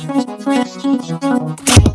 Thank you.